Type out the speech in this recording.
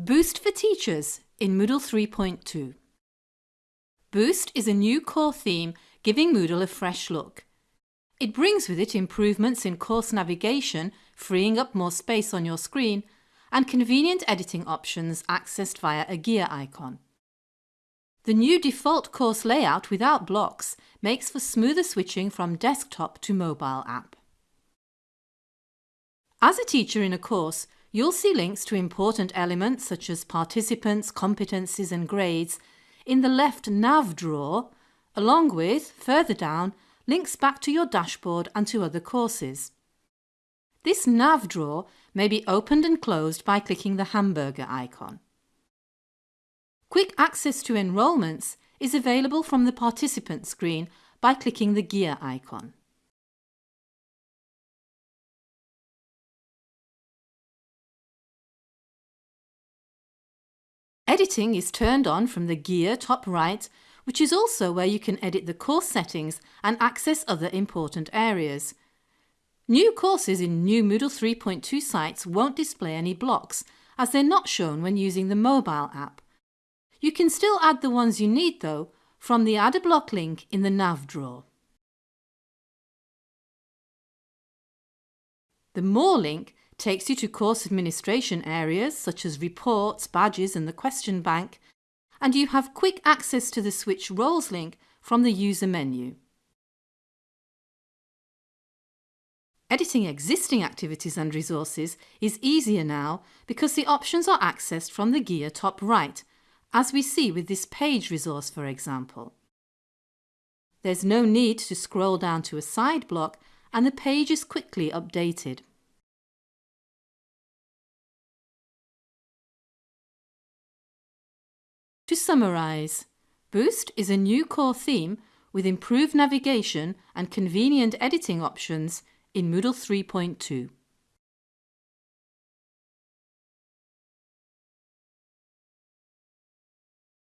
Boost for Teachers in Moodle 3.2 Boost is a new core theme giving Moodle a fresh look. It brings with it improvements in course navigation, freeing up more space on your screen, and convenient editing options accessed via a gear icon. The new default course layout without blocks makes for smoother switching from desktop to mobile app. As a teacher in a course, You'll see links to important elements such as participants, competencies and grades in the left nav drawer, along with, further down, links back to your dashboard and to other courses. This nav drawer may be opened and closed by clicking the hamburger icon. Quick access to enrolments is available from the participant screen by clicking the gear icon. Editing is turned on from the gear top right, which is also where you can edit the course settings and access other important areas. New courses in new Moodle 3.2 sites won't display any blocks, as they're not shown when using the mobile app. You can still add the ones you need though, from the Add a Block link in the nav drawer. The More link takes you to course administration areas such as reports, badges and the question bank, and you have quick access to the Switch Roles link from the user menu. Editing existing activities and resources is easier now because the options are accessed from the gear top right, as we see with this page resource for example. There's no need to scroll down to a side block and the page is quickly updated. To summarise, Boost is a new core theme with improved navigation and convenient editing options in Moodle 3.2.